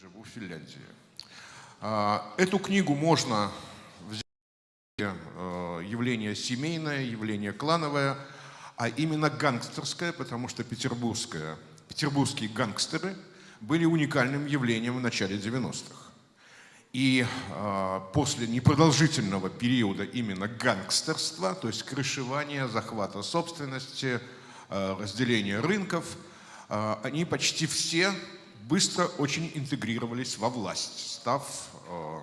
живу в Финляндии. А, эту книгу можно взять э, явление семейное, явление клановое, а именно гангстерское, потому что петербургское, петербургские гангстеры были уникальным явлением в начале 90-х. И э, после непродолжительного периода именно гангстерства, то есть крышевания, захвата собственности, э, разделения рынков, э, они почти все быстро очень интегрировались во власть, став, э,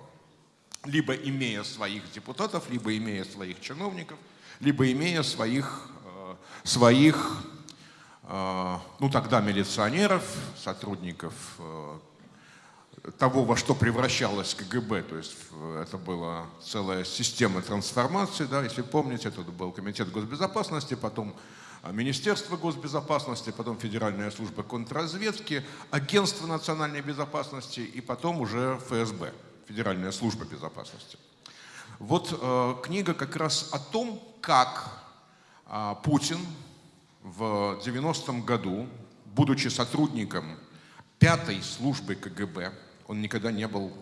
либо имея своих депутатов, либо имея своих чиновников, либо имея своих, э, своих э, ну тогда милиционеров, сотрудников того, во что превращалась КГБ, то есть это была целая система трансформации, да, если помните, это был Комитет госбезопасности, потом Министерство госбезопасности, потом Федеральная служба контрразведки, Агентство национальной безопасности и потом уже ФСБ, Федеральная служба безопасности. Вот э, книга как раз о том, как э, Путин в 90-м году, будучи сотрудником пятой службы КГБ, он никогда не был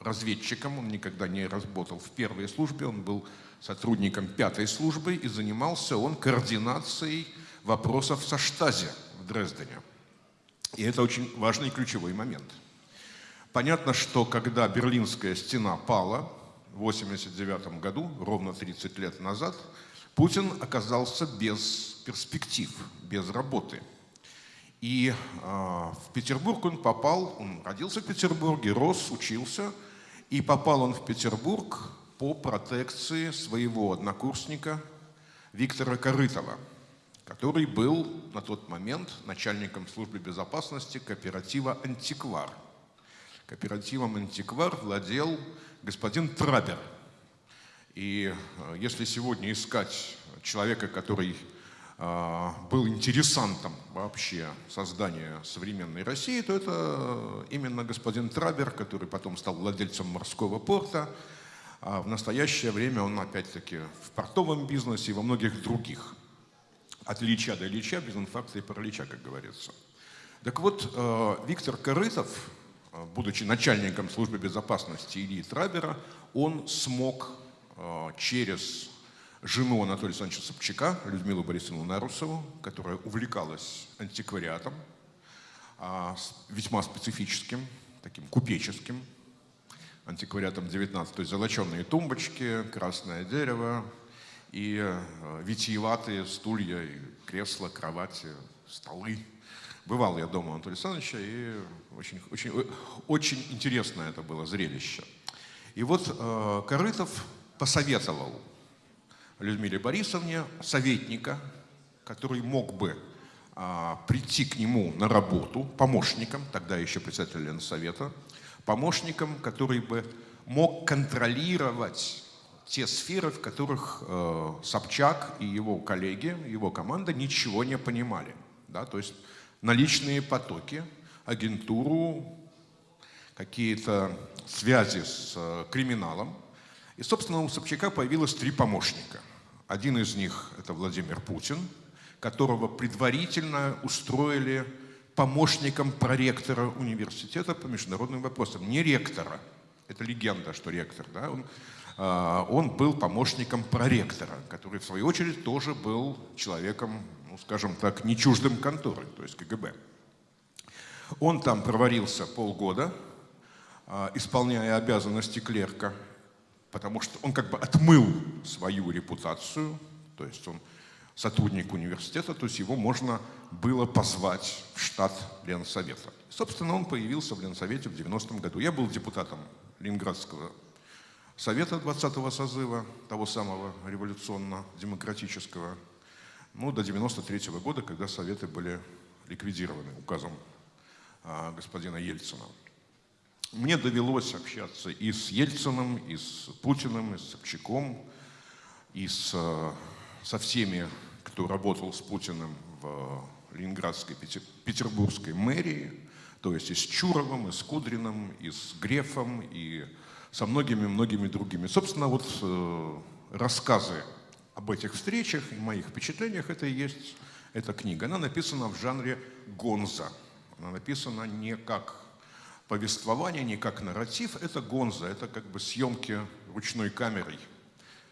разведчиком, он никогда не работал в первой службе, он был сотрудником пятой службы, и занимался он координацией вопросов со Штази в Дрездене. И это очень важный ключевой момент. Понятно, что когда Берлинская стена пала в 1989 году, ровно 30 лет назад, Путин оказался без перспектив, без работы. И э, в Петербург он попал, он родился в Петербурге, рос, учился, и попал он в Петербург по протекции своего однокурсника Виктора Корытова, который был на тот момент начальником службы безопасности кооператива «Антиквар». Кооперативом «Антиквар» владел господин Трабер. И э, если сегодня искать человека, который был интересантом вообще создания современной России, то это именно господин Трабер, который потом стал владельцем морского порта, а в настоящее время он опять-таки в портовом бизнесе и во многих других. От Ильича до Ильича, без инфаркта и паралича, как говорится. Так вот, э, Виктор Корытов, э, будучи начальником службы безопасности Ильи Трабера, он смог э, через жену Анатолия Александровича Собчака, Людмилу Борисовну Нарусову, которая увлекалась антиквариатом, а, весьма специфическим, таким купеческим, антиквариатом 19, то есть золоченые тумбочки, красное дерево и э, витиеватые стулья, и кресла, кровати, столы. Бывал я дома Анатолия Александровича, и очень, очень, очень интересное это было зрелище. И вот э, Корытов посоветовал Людмиле Борисовне советника, который мог бы э, прийти к нему на работу помощником, тогда еще председатель Ленсовета, помощником, который бы мог контролировать те сферы, в которых э, Собчак и его коллеги, его команда ничего не понимали. Да? То есть наличные потоки, агентуру, какие-то связи с э, криминалом. И, собственно, у Собчака появилось три помощника. Один из них – это Владимир Путин, которого предварительно устроили помощником проректора университета по международным вопросам. Не ректора. Это легенда, что ректор. Да? Он, э, он был помощником проректора, который, в свою очередь, тоже был человеком, ну, скажем так, не чуждым конторы, то есть КГБ. Он там проварился полгода, э, исполняя обязанности клерка, потому что он как бы отмыл свою репутацию, то есть он сотрудник университета, то есть его можно было позвать в штат Ленсовета. Собственно, он появился в Ленсовете в 90-м году. Я был депутатом Ленинградского совета 20-го созыва, того самого революционно-демократического, ну, до 93 -го года, когда советы были ликвидированы указом а, господина Ельцина. Мне довелось общаться и с Ельциным, и с Путиным, и с Собчаком, и с, а, со всеми кто работал с Путиным в Ленинградской, Петербургской мэрии, то есть и с Чуровым, и с Кудриным, и с Грефом, и со многими-многими другими. Собственно, вот э, рассказы об этих встречах и моих впечатлениях, это и есть эта книга. Она написана в жанре гонза. Она написана не как повествование, не как нарратив, это гонза, это как бы съемки ручной камерой.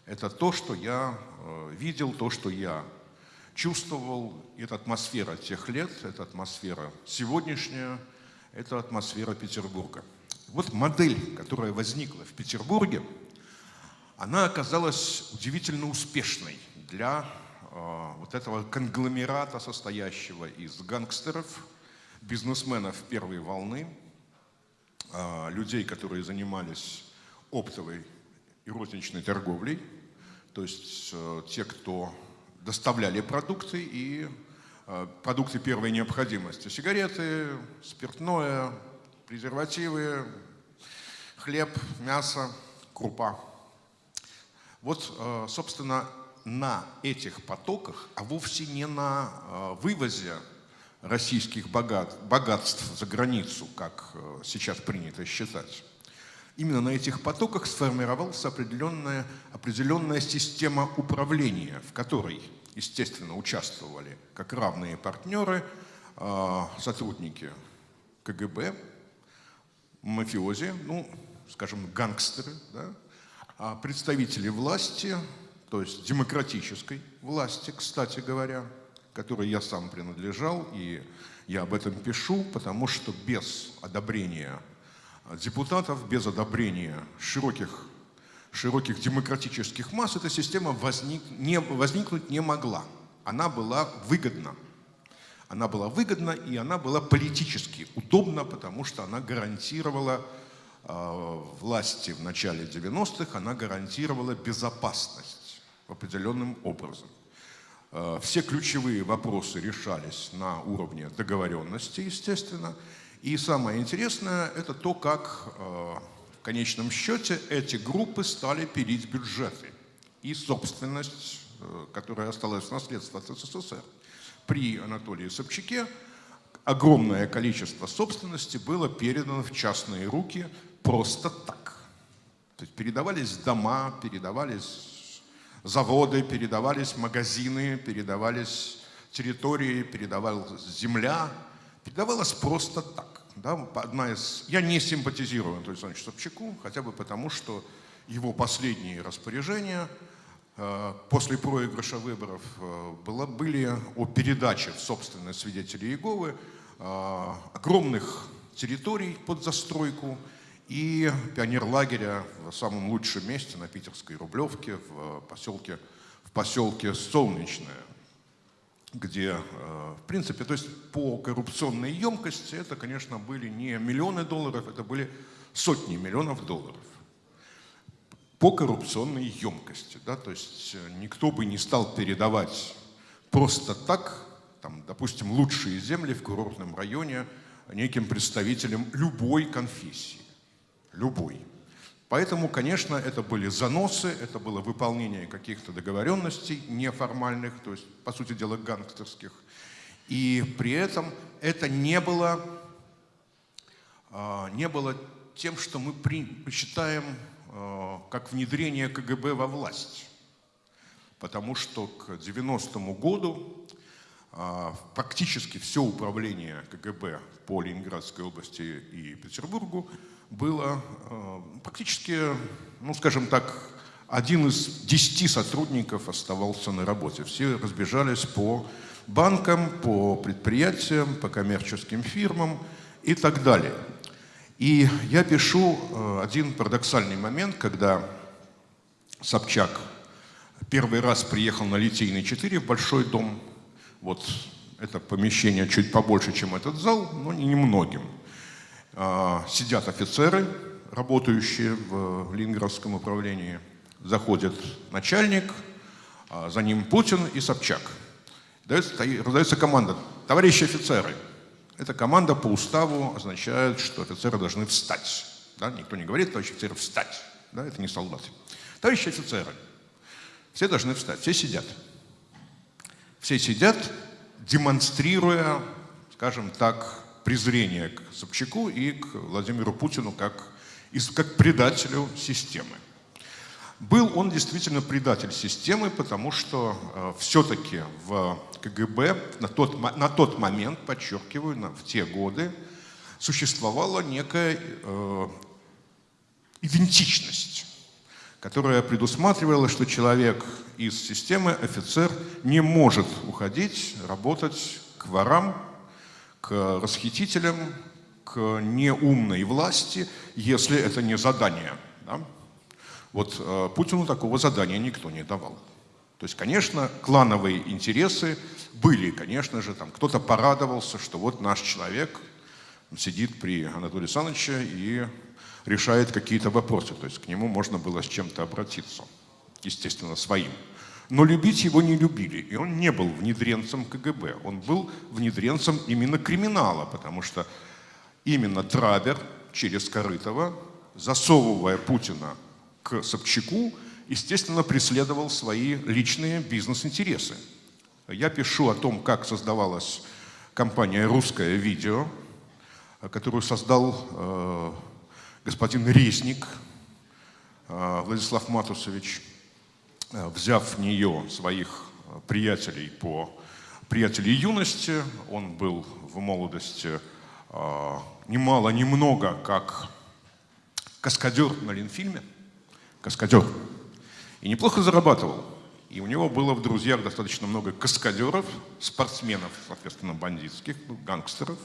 Это то, что я э, видел, то, что я чувствовал. Это атмосфера тех лет, это атмосфера сегодняшняя, это атмосфера Петербурга. Вот модель, которая возникла в Петербурге, она оказалась удивительно успешной для э, вот этого конгломерата, состоящего из гангстеров, бизнесменов первой волны, людей, которые занимались оптовой и розничной торговлей, то есть э, те, кто доставляли продукты и э, продукты первой необходимости. Сигареты, спиртное, презервативы, хлеб, мясо, крупа. Вот, э, собственно, на этих потоках, а вовсе не на вывозе российских богат, богатств за границу, как э, сейчас принято считать, именно на этих потоках сформировалась определенная, определенная система управления, в которой, естественно, участвовали как равные партнеры, сотрудники КГБ, мафиози, ну, скажем, гангстеры, да, а представители власти, то есть демократической власти, кстати говоря, которой я сам принадлежал, и я об этом пишу, потому что без одобрения депутатов, без одобрения широких, широких демократических масс эта система возник, не, возникнуть не могла. Она была выгодна. Она была выгодна, и она была политически удобна, потому что она гарантировала Э, власти в начале 90-х, она гарантировала безопасность определенным образом. Э, все ключевые вопросы решались на уровне договоренности, естественно. И самое интересное – это то, как э, в конечном счете эти группы стали пилить бюджеты и собственность, которая осталась в наследство от СССР. При Анатолии Собчаке огромное количество собственности было передано в частные руки просто так. То есть передавались дома, передавались заводы, передавались магазины, передавались территории, передавалась земля, передавалась просто так. Да, одна из... Я не симпатизирую Анатолию Александровичу Собчаку, хотя бы потому, что его последние распоряжения э, после проигрыша выборов э, было, были о передаче в собственность свидетелей Иеговы э, огромных территорий под застройку, и пионерлагеря в самом лучшем месте на Питерской Рублевке, в поселке, в поселке Солнечное, где, э, в принципе, то есть по коррупционной емкости это, конечно, были не миллионы долларов, это были сотни миллионов долларов. По коррупционной емкости, да, то есть э, никто бы не стал передавать просто так, там, допустим, лучшие земли в курортном районе неким представителям любой конфессии любой. Поэтому, конечно, это были заносы, это было выполнение каких-то договоренностей неформальных, то есть, по сути дела, гангстерских. И при этом это не было, а, не было тем, что мы считаем а, как внедрение КГБ во власть. Потому что к 90-му году а, практически все управление КГБ по Ленинградской области и Петербургу было э, практически, ну скажем так, один из десяти сотрудников оставался на работе. Все разбежались по банкам, по предприятиям, по коммерческим фирмам и так далее. И я пишу э, один парадоксальный момент, когда Собчак первый раз приехал на Литейный 4 в Большой дом. Вот это помещение чуть побольше, чем этот зал, но не немногим. А, сидят офицеры, работающие в Ленинградском управлении. Заходит начальник, а, за ним Путин и Собчак. Раздается команда «Товарищи офицеры». Эта команда по уставу означает, что офицеры должны встать. Да? Никто не говорит «товарищи офицеры, встать». Да? Это не солдаты. Товарищи офицеры, все должны встать, все сидят. Все сидят, демонстрируя, скажем так, презрение к Собчаку и к Владимиру Путину как, как предателю системы. Был он действительно предатель системы, потому что э, все-таки в КГБ на тот, на тот момент, подчеркиваю, на, в те годы, существовала некая э, идентичность, которая предусматривала, что человек из системы, офицер, не может уходить, работать к ворам, к расхитителям, к неумной власти, если это не задание. Да? Вот э, Путину такого задания никто не давал. То есть, конечно, клановые интересы были, конечно же, там кто-то порадовался, что вот наш человек сидит при Анатолии Александровиче и решает какие-то вопросы. То есть к нему можно было с чем-то обратиться, естественно, своим. Но любить его не любили, и он не был внедренцем КГБ, он был внедренцем именно криминала, потому что именно Трабер через Корытова, засовывая Путина к Собчаку, естественно, преследовал свои личные бизнес-интересы. Я пишу о том, как создавалась компания «Русское видео», которую создал э, господин Резник э, Владислав Матусович, взяв в нее своих приятелей по приятелей юности. Он был в молодости э, немало, немного, как каскадер на Ленфильме. Каскадер. И неплохо зарабатывал. И у него было в друзьях достаточно много каскадеров, спортсменов, соответственно, бандитских, гангстеров.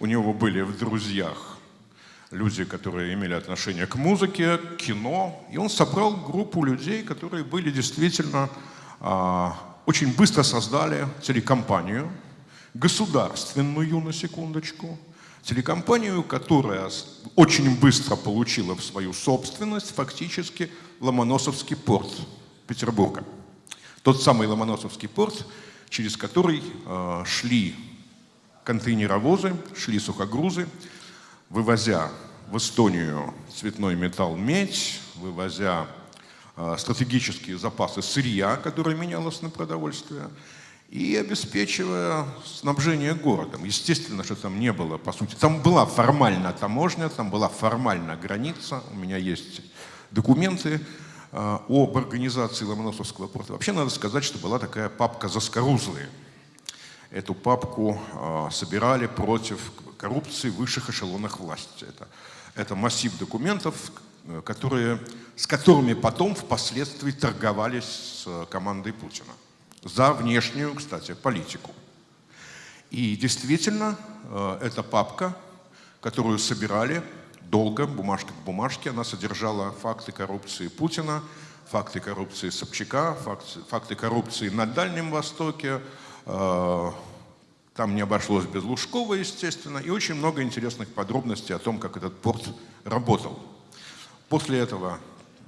У него были в друзьях люди, которые имели отношение к музыке, к кино. И он собрал группу людей, которые были действительно а, очень быстро создали телекомпанию, государственную, на секундочку, телекомпанию, которая очень быстро получила в свою собственность фактически Ломоносовский порт Петербурга. Тот самый Ломоносовский порт, через который э, шли контейнеровозы, шли сухогрузы, вывозя в Эстонию цветной металл, медь, вывозя э, стратегические запасы сырья, которое менялось на продовольствие, и обеспечивая снабжение городом. Естественно, что там не было, по сути, там была формальная таможня, там была формальная граница, у меня есть документы, Э, об организации Ломоносовского порта. Вообще надо сказать, что была такая папка «Заскорузлые». Эту папку э, собирали против коррупции в высших эшелонах власти. Это, это массив документов, э, которые, с которыми потом впоследствии торговались с командой Путина. За внешнюю, кстати, политику. И действительно, эта папка, которую собирали, долго, бумажка к бумажке. Она содержала факты коррупции Путина, факты коррупции Собчака, факты, факты коррупции на Дальнем Востоке. Там не обошлось без Лужкова, естественно, и очень много интересных подробностей о том, как этот порт работал. После этого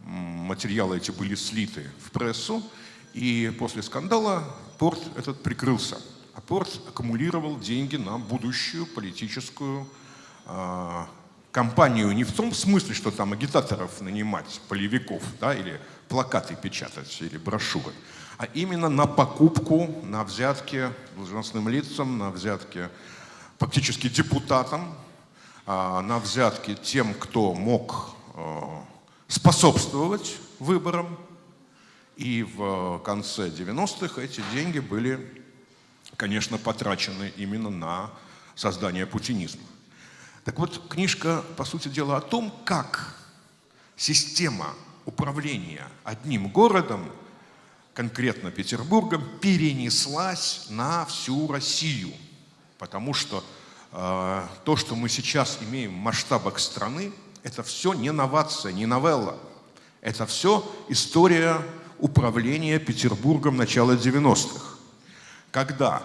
материалы эти были слиты в прессу, и после скандала порт этот прикрылся. А порт аккумулировал деньги на будущую политическую э, компанию не в том смысле, что там агитаторов нанимать, полевиков, да, или плакаты печатать, или брошюры, а именно на покупку, на взятки должностным лицам, на взятки фактически депутатам, а, на взятки тем, кто мог а, способствовать выборам. И в конце 90-х эти деньги были, конечно, потрачены именно на создание путинизма. Так вот, книжка, по сути дела, о том, как система управления одним городом, конкретно Петербургом, перенеслась на всю Россию. Потому что э, то, что мы сейчас имеем в масштабах страны, это все не новация, не новелла. Это все история управления Петербургом начала 90-х. Когда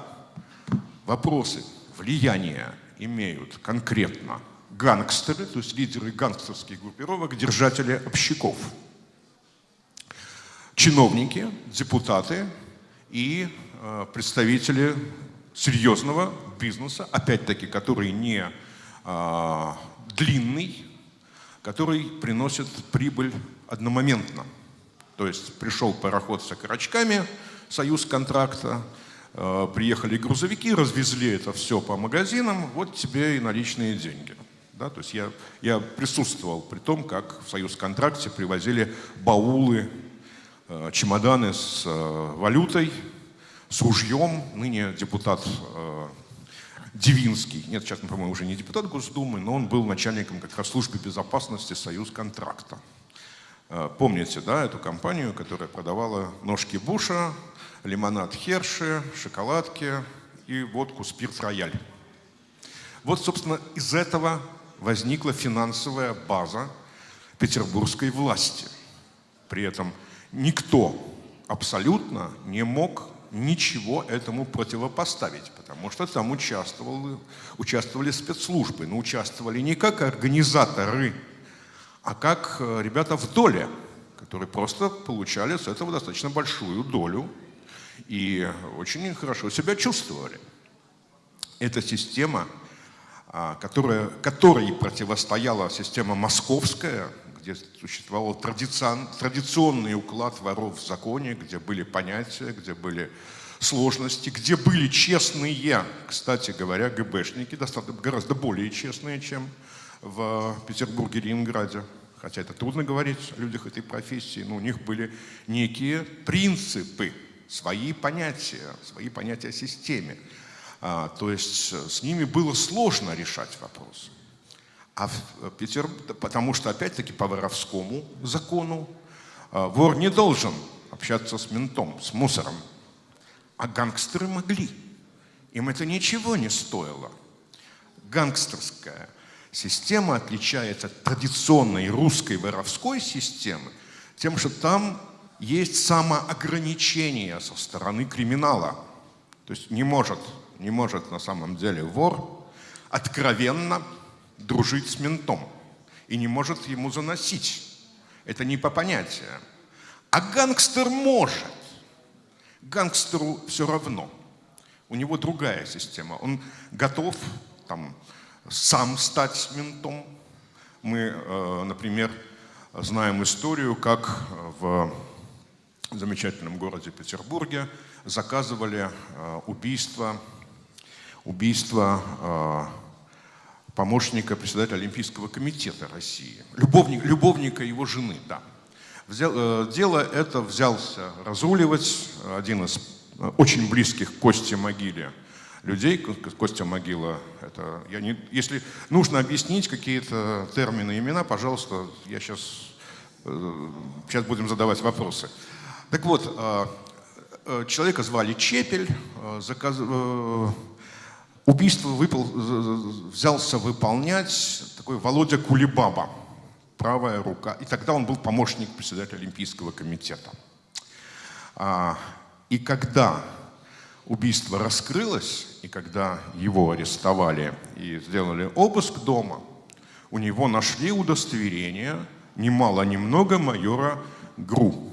вопросы влияния имеют конкретно гангстеры, то есть лидеры гангстерских группировок, держатели общаков, чиновники, депутаты и э, представители серьезного бизнеса, опять-таки, который не э, длинный, который приносит прибыль одномоментно. То есть пришел пароход с окорочками, союз контракта, Э, приехали грузовики, развезли это все по магазинам, вот тебе и наличные деньги. Да, то есть я, я присутствовал при том, как в Союз-контракте привозили баулы, чемоданы с э, валютой, с ружьем. Ныне депутат Дивинский. Нет, сейчас, по-моему, уже не депутат Госдумы, но он был начальником как раз службы безопасности «Союз контракта». Э, помните, да, эту компанию, которая продавала ножки Буша, лимонад Херши, шоколадки и водку «Спирт Рояль». Вот, собственно, из этого возникла финансовая база петербургской власти. При этом никто абсолютно не мог ничего этому противопоставить, потому что там участвовали, участвовали спецслужбы, но участвовали не как организаторы, а как э, ребята в доле, которые просто получали с этого достаточно большую долю и очень хорошо себя чувствовали. Эта система, а, которая, которой противостояла система московская, где существовал традиционный уклад воров в законе, где были понятия, где были сложности, где были честные, кстати говоря, ГБшники, достаточно, гораздо более честные, чем в Петербурге, Ленинграде. Хотя это трудно говорить о людях этой профессии, но у них были некие принципы, свои понятия, свои понятия о системе. А, то есть с ними было сложно решать вопросы. А в э, Петер... Потому что, опять-таки, по воровскому закону э, вор не должен общаться с ментом, с мусором. А гангстеры могли. Им это ничего не стоило. Гангстерская система отличается от традиционной русской воровской системы тем, что там есть самоограничение со стороны криминала. То есть не может, не может на самом деле вор откровенно дружить с ментом и не может ему заносить. Это не по понятиям. А гангстер может. Гангстеру все равно. У него другая система. Он готов там, сам стать ментом. Мы, э, например, знаем историю, как в замечательном городе Петербурге заказывали э, убийство, убийство э, помощника председателя Олимпийского комитета России, любовник, любовника его жены, да. Взял, э, дело это взялся разруливать один из э, очень близких Косте Могиле людей. Костя Могила, это, я не, если нужно объяснить какие-то термины, имена, пожалуйста, я сейчас, э, сейчас будем задавать вопросы. Так вот, э, э человека звали Чепель, э, заказ, Убийство выпол... взялся выполнять такой Володя Кулибаба, правая рука. И тогда он был помощник председателя Олимпийского комитета. А, и когда убийство раскрылось, и когда его арестовали и сделали обыск дома, у него нашли удостоверение, ни мало ни майора ГРУ.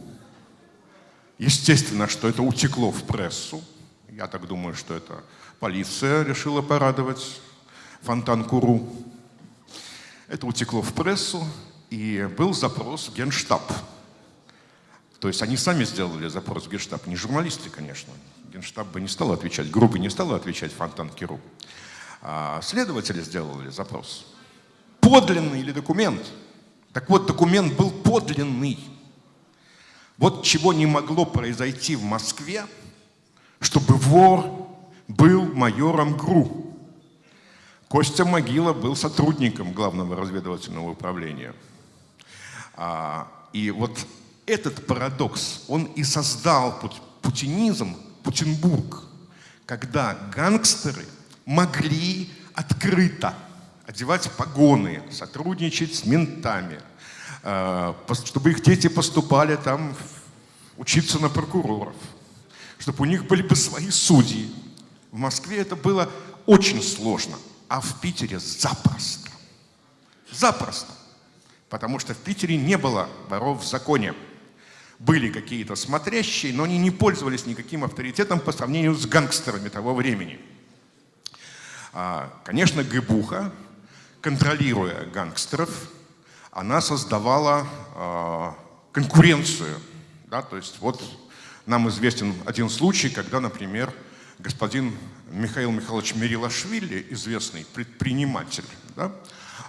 Естественно, что это утекло в прессу. Я так думаю, что это Полиция решила порадовать фонтан Куру. Это утекло в прессу, и был запрос в Генштаб. То есть они сами сделали запрос в Генштаб, не журналисты, конечно. Генштаб бы не стал отвечать, группа не стала отвечать фонтан Киру. А следователи сделали запрос. Подлинный или документ? Так вот, документ был подлинный. Вот чего не могло произойти в Москве, чтобы вор был майором ГРУ. Костя Могила был сотрудником Главного разведывательного управления. А, и вот этот парадокс, он и создал путинизм, Путинбург, когда гангстеры могли открыто одевать погоны, сотрудничать с ментами, а, чтобы их дети поступали там учиться на прокуроров, чтобы у них были бы свои судьи, в Москве это было очень сложно, а в Питере запросто. Запросто. Потому что в Питере не было воров в законе. Были какие-то смотрящие, но они не пользовались никаким авторитетом по сравнению с гангстерами того времени. А, конечно, Гыбуха, контролируя гангстеров, она создавала а, конкуренцию. Да? То есть вот нам известен один случай, когда, например, господин Михаил Михайлович Мерилашвили, известный предприниматель, да,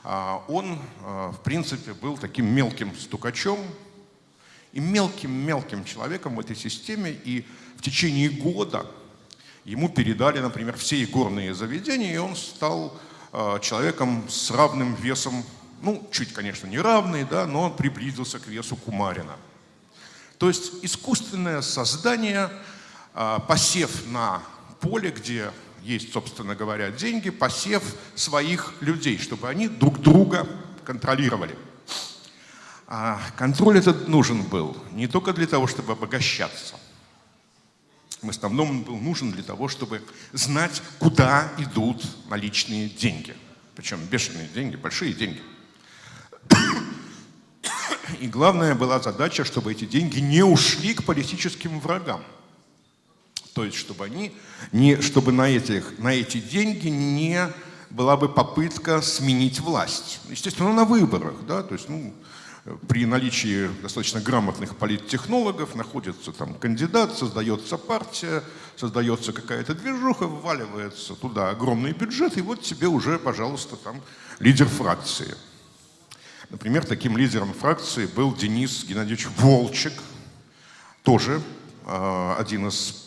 а, он, а, в принципе, был таким мелким стукачом и мелким-мелким человеком в этой системе. И в течение года ему передали, например, все игорные заведения, и он стал э, человеком с равным весом, ну, чуть, конечно, не равный, да, но он приблизился к весу Кумарина. То есть искусственное создание, посев на поле, где есть, собственно говоря, деньги, посев своих людей, чтобы они друг друга контролировали. А контроль этот нужен был не только для того, чтобы обогащаться. В основном он был нужен для того, чтобы знать, куда идут наличные деньги. Причем бешеные деньги, большие деньги. И главная была задача, чтобы эти деньги не ушли к политическим врагам. То есть, чтобы, они не, чтобы на, этих, на эти деньги не была бы попытка сменить власть. Естественно, на выборах. Да? То есть, ну, при наличии достаточно грамотных политтехнологов находится там кандидат, создается партия, создается какая-то движуха, вваливается туда огромный бюджет, и вот тебе уже, пожалуйста, там лидер фракции. Например, таким лидером фракции был Денис Геннадьевич Волчек, тоже э, один из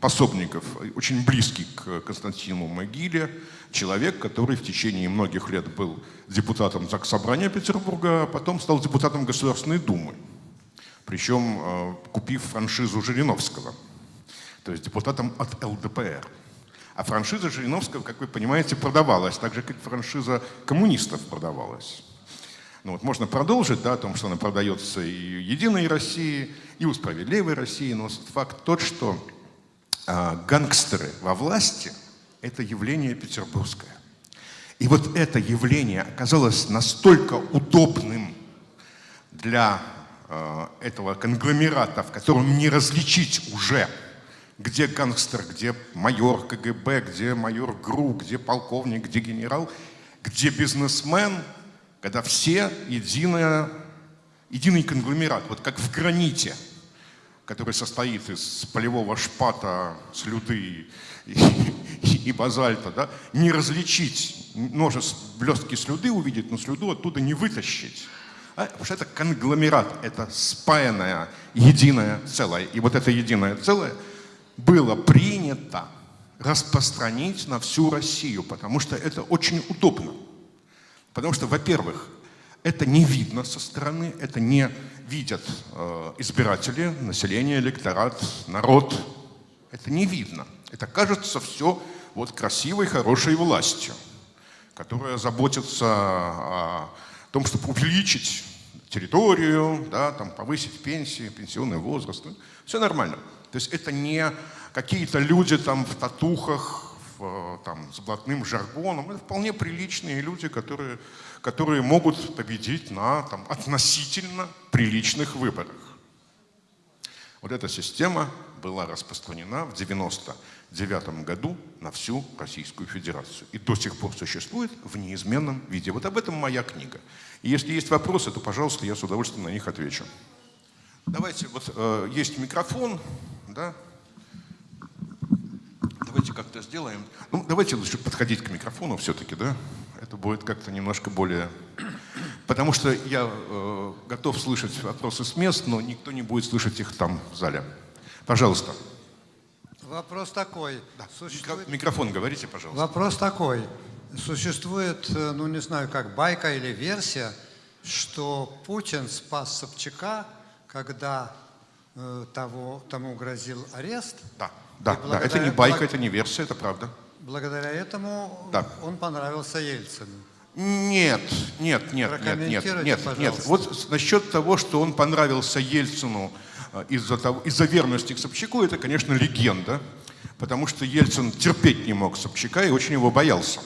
пособников, очень близкий к Константину Могиле, человек, который в течение многих лет был депутатом Заксобрания Петербурга, а потом стал депутатом Государственной Думы, причем э, купив франшизу Жириновского, то есть депутатом от ЛДПР. А франшиза Жириновского, как вы понимаете, продавалась, так же, как франшиза коммунистов продавалась. Ну вот можно продолжить, да, о том, что она продается и Единой России, и у Справедливой России, но факт тот, что гангстеры во власти – это явление петербургское. И вот это явление оказалось настолько удобным для э, этого конгломерата, в котором не различить уже, где гангстер, где майор КГБ, где майор ГРУ, где полковник, где генерал, где бизнесмен, когда все единое, единый конгломерат, вот как в граните – который состоит из полевого шпата, слюды и, и, и базальта, да, не различить, множество блестки слюды увидеть, но слюду оттуда не вытащить. А, потому что это конгломерат, это спаянное единое целое. И вот это единое целое было принято распространить на всю Россию, потому что это очень удобно. Потому что, во-первых, это не видно со стороны, это не видят э, избиратели, население, электорат, народ. Это не видно. Это кажется все вот красивой, хорошей властью, которая заботится о том, чтобы увеличить территорию, да, там, повысить пенсии, пенсионный возраст. Все нормально. То есть это не какие-то люди там в татухах, там, с блатным жаргоном. Это вполне приличные люди, которые которые могут победить на там, относительно приличных выборах. Вот эта система была распространена в 1999 году на всю Российскую Федерацию и до сих пор существует в неизменном виде. Вот об этом моя книга. И если есть вопросы, то, пожалуйста, я с удовольствием на них отвечу. Давайте, вот э, есть микрофон, да? Давайте как-то сделаем. Ну, давайте лучше подходить к микрофону все-таки, да? это будет как-то немножко более... Потому что я э, готов слышать вопросы с мест, но никто не будет слышать их там, в зале. Пожалуйста. Вопрос такой. Да. Существует... Микрофон говорите, пожалуйста. Вопрос такой. Существует, э, ну не знаю, как байка или версия, что Путин спас Собчака, когда э, того, тому грозил арест. Да, да, да. Это не байка, это не версия, это правда. Благодаря этому да. он понравился Ельцину. Нет, нет, нет, нет, нет, нет, нет. Вот насчет того, что он понравился Ельцину э, из-за из верности к Собчаку, это, конечно, легенда, потому что Ельцин терпеть не мог Собчака и очень его боялся.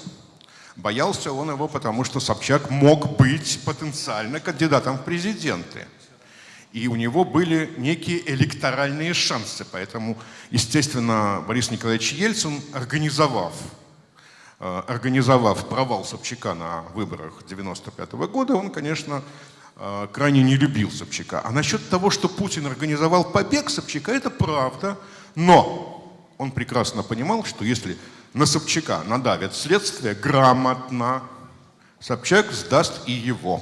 Боялся он его, потому что Собчак мог быть потенциально кандидатом в президенты. И у него были некие электоральные шансы. Поэтому, естественно, Борис Николаевич Ельцин, организовав, э, организовав провал Собчака на выборах 1995 года, он, конечно, э, крайне не любил Собчака. А насчет того, что Путин организовал побег Собчака, это правда. Но он прекрасно понимал, что если на Собчака надавят следствие грамотно, Собчак сдаст и его.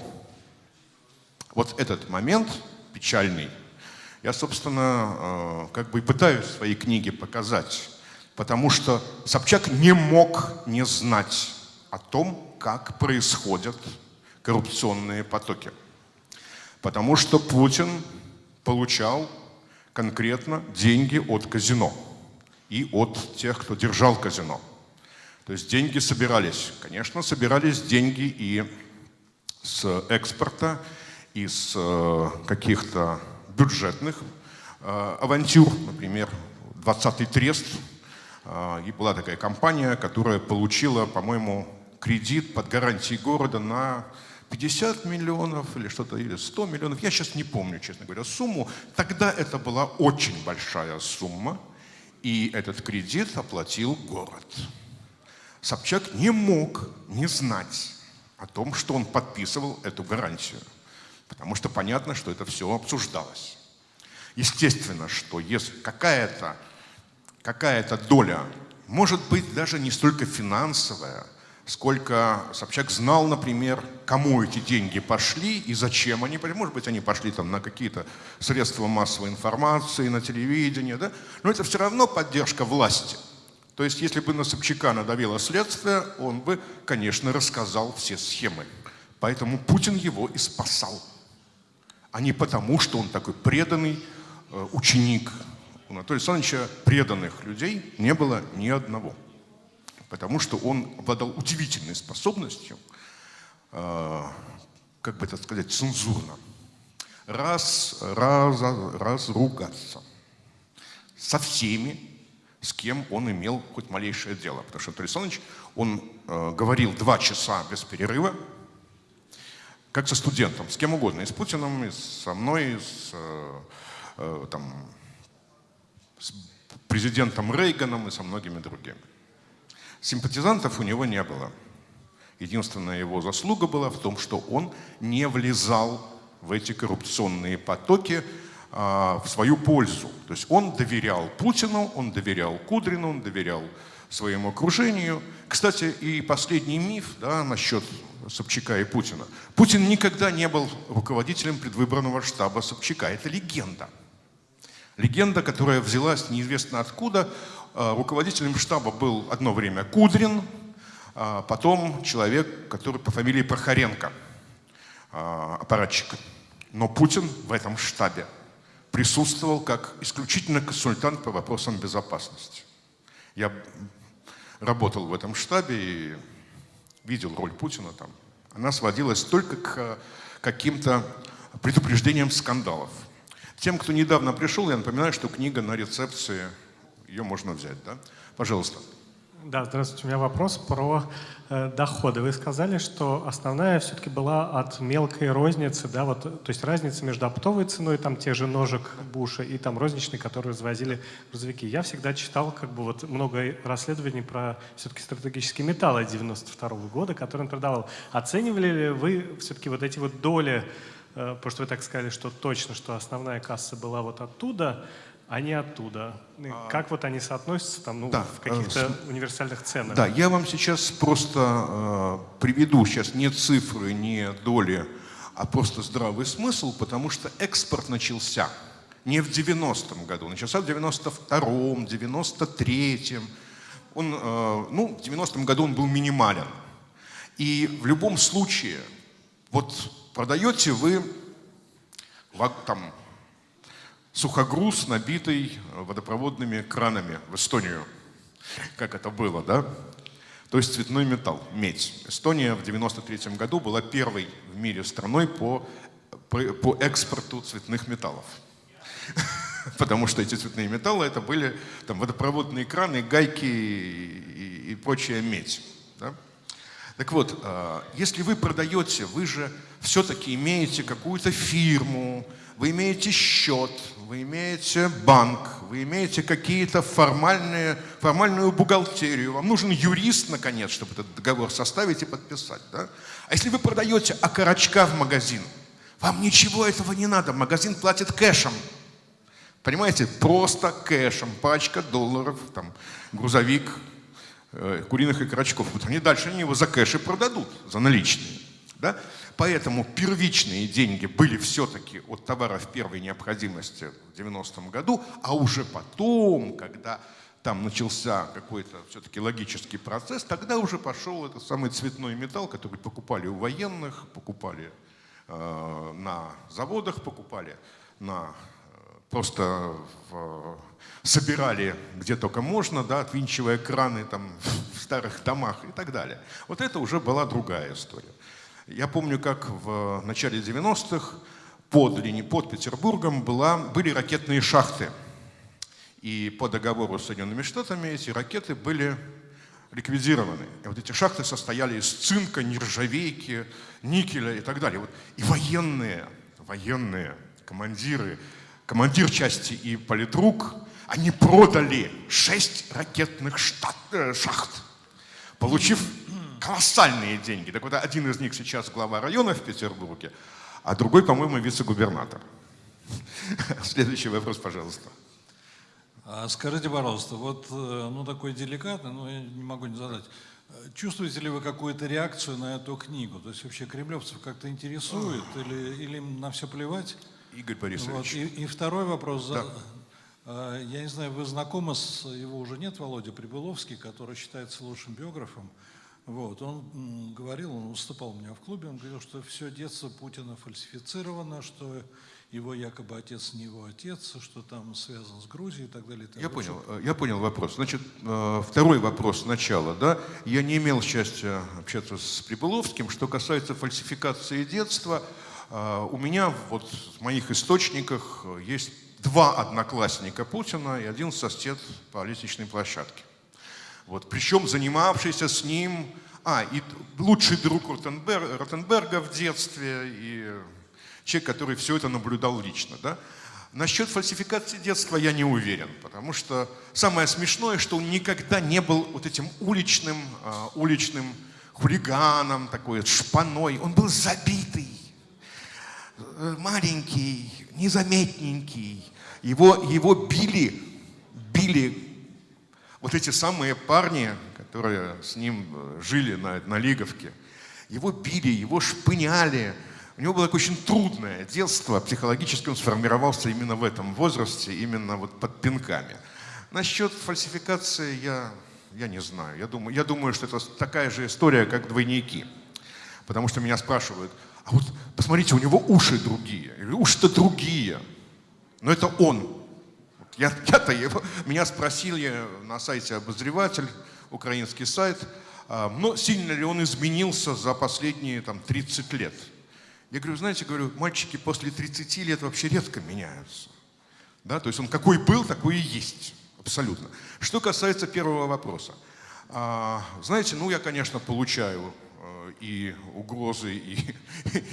Вот этот момент печальный. Я, собственно, э, как бы и пытаюсь в своей книге показать, Потому что Собчак не мог не знать о том, как происходят коррупционные потоки. Потому что Путин получал конкретно деньги от казино и от тех, кто держал казино. То есть деньги собирались. Конечно, собирались деньги и с экспорта, и с э, каких-то бюджетных э, авантюр. Например, 20-й трест. Э, и была такая компания, которая получила, по-моему, кредит под гарантией города на 50 миллионов или что-то, или 100 миллионов. Я сейчас не помню, честно говоря, сумму. Тогда это была очень большая сумма. И этот кредит оплатил город. Собчак не мог не знать о том, что он подписывал эту гарантию. Потому что понятно, что это все обсуждалось. Естественно, что если какая-то какая, -то, доля, может быть даже не столько финансовая, сколько Собчак знал, например, кому эти деньги пошли и зачем они пошли. Может быть, они пошли там на какие-то средства массовой информации, на телевидение, да? но это все равно поддержка власти. То есть, если бы на Собчака надавило следствие, он бы, конечно, рассказал все схемы. Поэтому Путин его и спасал. А не потому, что он такой преданный э, ученик. У Анатолия Александровича преданных людей не было ни одного потому что он обладал удивительной способностью, э, как бы это сказать, цензурно, раз, раз, разругаться со всеми, с кем он имел хоть малейшее дело. Потому что Анатолий Александрович, он э, говорил два часа без перерыва, как со студентом, с кем угодно, и с Путиным, и со мной, и с, э, э, там, с президентом Рейганом и со многими другими. Симпатизантов у него не было. Единственная его заслуга была в том, что он не влезал в эти коррупционные потоки а, в свою пользу. То есть он доверял Путину, он доверял Кудрину, он доверял своему окружению. Кстати, и последний миф да, насчет Собчака и Путина. Путин никогда не был руководителем предвыборного штаба Собчака. Это легенда. Легенда, которая взялась неизвестно откуда. А, руководителем штаба был одно время Кудрин, а потом человек, который по фамилии Прохоренко, а, аппаратчик. Но Путин в этом штабе присутствовал как исключительно консультант по вопросам безопасности. Я работал в этом штабе и видел роль Путина там. Она сводилась только к каким-то предупреждениям скандалов. Тем, кто недавно пришел, я напоминаю, что книга на рецепции ее можно взять, да? Пожалуйста. Да, здравствуйте. У меня вопрос про э, доходы. Вы сказали, что основная все-таки была от мелкой розницы, да, вот, то есть разница между оптовой ценой, там, тех же ножек Буша и там розничной, которые развозили грузовики. Я всегда читал, как бы, вот много расследований про все-таки стратегические металлы 92 -го года, которые он продавал. Оценивали ли вы все-таки вот эти вот доли, э, потому что вы так сказали, что точно, что основная касса была вот оттуда, они оттуда. А, как вот они соотносятся там, ну, да, в каких-то э, универсальных ценах? Да, я вам сейчас просто э, приведу сейчас не цифры, не доли, а просто здравый смысл, потому что экспорт начался не в 90-м году, начался в 92-м, 93-м. Он, э, ну, в 90-м году он был минимален. И в любом случае, вот продаете вы там сухогруз, набитый водопроводными кранами в Эстонию. Как это было, да? То есть цветной металл, медь. Эстония в 93 году была первой в мире страной по, по, по экспорту цветных металлов. Потому что эти цветные металлы это были там, водопроводные краны, гайки и, и, и прочая медь. Да? Так вот, а, если вы продаете, вы же все-таки имеете какую-то фирму, вы имеете счет, вы имеете банк, вы имеете какие-то формальные, формальную бухгалтерию, вам нужен юрист, наконец, чтобы этот договор составить и подписать. Да? А если вы продаете окорочка в магазин, вам ничего этого не надо, магазин платит кэшем. Понимаете, просто кэшем, пачка долларов, там, грузовик э, куриных окорочков. Вот они дальше они его за кэши продадут, за наличные. Да? Поэтому первичные деньги были все-таки от товаров первой необходимости в 90-м году, а уже потом, когда там начался какой-то все-таки логический процесс, тогда уже пошел этот самый цветной металл, который покупали у военных, покупали э, на заводах, покупали на просто в, собирали где только можно, да, отвинчивая краны там, в старых домах и так далее. Вот это уже была другая история. Я помню, как в начале 90-х под, линии, под Петербургом была, были ракетные шахты. И по договору с Соединенными Штатами эти ракеты были ликвидированы. И вот эти шахты состояли из цинка, нержавейки, никеля и так далее. Вот. И военные, военные командиры командир части и политрук, они продали шесть ракетных штат, э, шахт, получив колоссальные деньги. Так вот, один из них сейчас глава района в Петербурге, а другой, по-моему, вице-губернатор. Следующий вопрос, пожалуйста. А скажите, пожалуйста, вот э, ну, такой деликатный, но я не могу не задать. Чувствуете ли вы какую-то реакцию на эту книгу? То есть вообще кремлевцев как-то интересует или, или им на все плевать? Игорь Борисович. Вот. И, и второй вопрос. Да. А, я не знаю, вы знакомы с, его уже нет, Володя Прибыловский, который считается лучшим биографом. Вот, он говорил, он выступал у меня в клубе, он говорил, что все детство Путина фальсифицировано, что его якобы отец не его отец, что там связан с Грузией и так далее. И так я понял, э, я понял вопрос. Значит, э, второй вопрос сначала, да. Я не имел счастья общаться с Прибыловским. Что касается фальсификации детства, а, у меня вот в моих источниках есть два одноклассника Путина и один сосед по лестничной площадке. Вот, причем занимавшийся с ним, а, и лучший друг Ротенберг, Ротенберга в детстве, и человек, который все это наблюдал лично. Да? Насчет фальсификации детства я не уверен, потому что самое смешное, что он никогда не был вот этим уличным, uh, уличным хулиганом, такой шпаной. Он был забитый, Э, маленький, незаметненький. Его, его били, били вот эти самые парни, которые с ним э, жили на, на Лиговке. Его били, его шпыняли. У него было такое очень трудное детство. Психологически он сформировался именно в этом возрасте, именно вот под пинками. Насчет фальсификации я, я не знаю. Я думаю, я думаю, что это такая же история, как двойники. Потому что меня спрашивают – а вот посмотрите, у него уши другие. Уши-то другие. Но это он. Я, я-то его, меня спросили на сайте обозреватель, украинский сайт, а, но сильно ли он изменился за последние там, 30 лет. Я говорю, знаете, говорю, мальчики после 30 лет вообще редко меняются. Да? То есть он какой был, такой и есть. Абсолютно. Что касается первого вопроса. А, знаете, ну я, конечно, получаю и угрозы, и,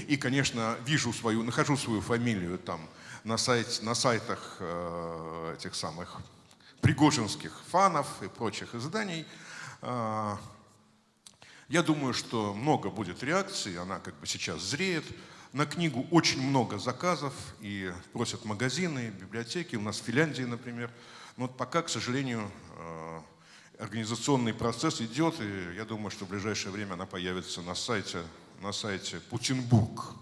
и, конечно, вижу свою, нахожу свою фамилию там на, сайт, на сайтах э, этих самых пригожинских фанов и прочих изданий. Э, я думаю, что много будет реакций, она как бы сейчас зреет. На книгу очень много заказов и просят магазины, библиотеки. У нас в Финляндии, например. Но вот пока, к сожалению, э, Организационный процесс идет, и я думаю, что в ближайшее время она появится на сайте, на сайте Путинбург,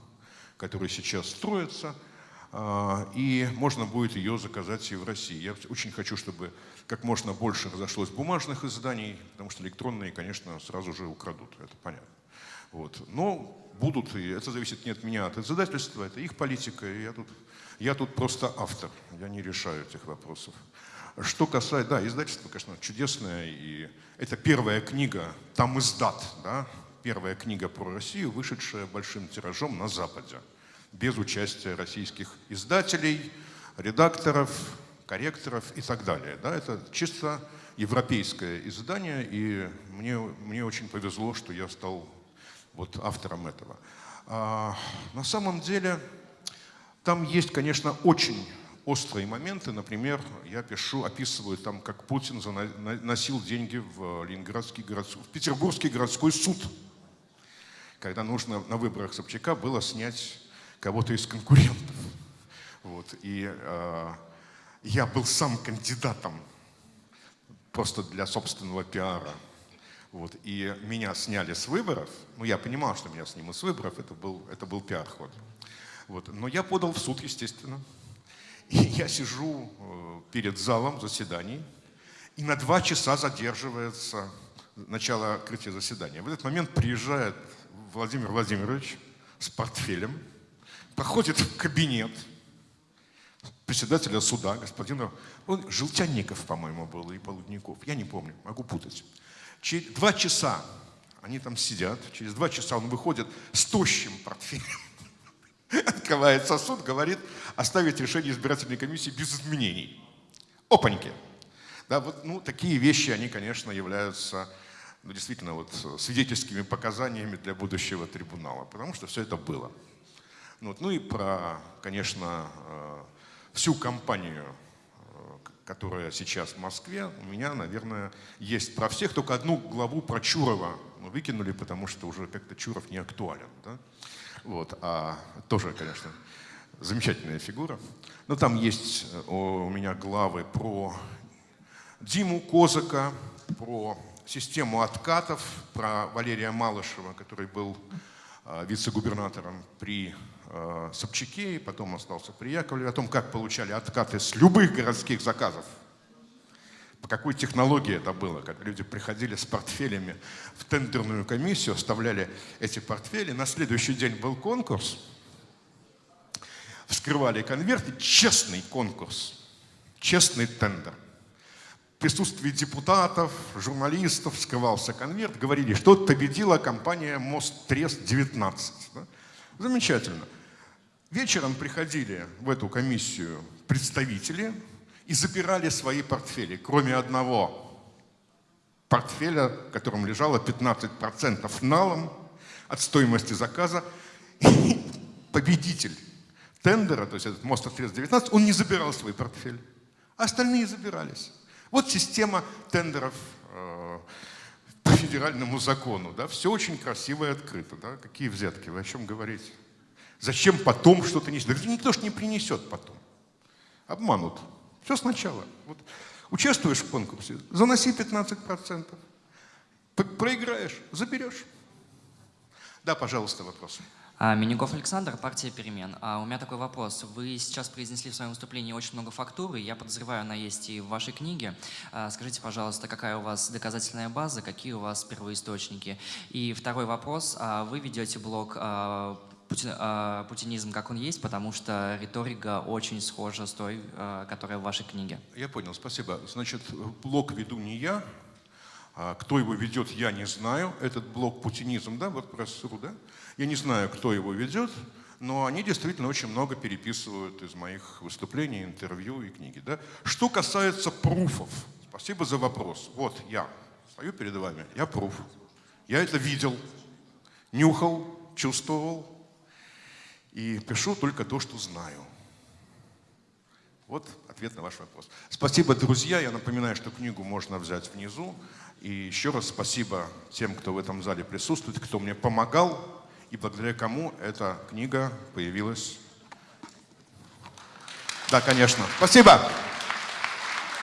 который сейчас строится, и можно будет ее заказать и в России. Я очень хочу, чтобы как можно больше разошлось бумажных изданий, потому что электронные, конечно, сразу же украдут, это понятно. Вот. Но будут, и это зависит не от меня, а от издательства, это их политика, и я тут, я тут просто автор, я не решаю этих вопросов. Что касается, да, издательство, конечно, чудесное, и это первая книга, там издат, да, первая книга про Россию, вышедшая большим тиражом на Западе, без участия российских издателей, редакторов, корректоров и так далее. Да, это чисто европейское издание, и мне, мне очень повезло, что я стал вот автором этого. А, на самом деле, там есть, конечно, очень острые моменты. Например, я пишу, описываю там, как Путин носил деньги в Ленинградский городской, в Петербургский городской суд, когда нужно на выборах Собчака было снять кого-то из конкурентов. Вот. И э, я был сам кандидатом просто для собственного пиара. Вот. И меня сняли с выборов. Ну, я понимал, что меня снимут с выборов, это был, это был пиар-ход. Вот. Но я подал в суд, естественно. И я сижу э, перед залом заседаний, и на два часа задерживается начало открытия заседания. В этот момент приезжает Владимир Владимирович с портфелем, проходит в кабинет председателя суда, господина, он Желтянников, по-моему, был, и Полудников, я не помню, могу путать. Через два часа они там сидят, через два часа он выходит с тощим портфелем, открывает сосуд, говорит, оставить решение избирательной комиссии без изменений. Опаньки! Да, вот, ну, такие вещи, они, конечно, являются ну, действительно вот, свидетельскими показаниями для будущего трибунала, потому что все это было. Ну, вот, ну и про, конечно, э, всю компанию, э, которая сейчас в Москве, у меня, наверное, есть про всех, только одну главу про Чурова выкинули, потому что уже как-то Чуров не актуален. Да? Вот, а тоже, конечно, замечательная фигура. Но там есть э, у меня главы про Диму Козака, про систему откатов, про Валерия Малышева, который был вице-губернатором при Собчаке и потом остался при Яковлеве, о том, как получали откаты с любых городских заказов. По какой технологии это было, как люди приходили с портфелями в тендерную комиссию, оставляли эти портфели, на следующий день был конкурс, вскрывали конверты, честный конкурс, честный тендер присутствии депутатов, журналистов скрывался конверт, говорили, что победила компания «Мост Трест-19». Да? Замечательно. Вечером приходили в эту комиссию представители и забирали свои портфели, кроме одного портфеля, в котором лежало 15% налом от стоимости заказа. Победитель тендера, то есть этот мост Трест-19, он не забирал свой портфель, а остальные забирались. Вот система тендеров э, по федеральному закону. Да? Все очень красиво и открыто. Да? Какие взятки? Вы о чем говорите? Зачем потом что-то нести? Да никто же не принесет потом. Обманут. Все сначала. Вот. Участвуешь в конкурсе, заноси 15%. Проиграешь, заберешь. Да, пожалуйста, вопрос. А, Минюков Александр, партия «Перемен». А у меня такой вопрос. Вы сейчас произнесли в своем выступлении очень много фактуры. Я подозреваю, она есть и в вашей книге. А, скажите, пожалуйста, какая у вас доказательная база, какие у вас первоисточники? И второй вопрос. А, вы ведете блог путинизм, как он есть, потому что риторика очень схожа с той, которая в вашей книге. Я понял, спасибо. Значит, блог веду не я, кто его ведет, я не знаю. Этот блог путинизм, да, вот про СРУ, да? Я не знаю, кто его ведет, но они действительно очень много переписывают из моих выступлений, интервью и книги. Да? Что касается пруфов, спасибо за вопрос. Вот я стою перед вами, я пруф. Я это видел, нюхал, чувствовал и пишу только то, что знаю. Вот ответ на ваш вопрос. Спасибо, друзья. Я напоминаю, что книгу можно взять внизу. И еще раз спасибо тем, кто в этом зале присутствует, кто мне помогал и благодаря кому эта книга появилась. Да, конечно. Спасибо.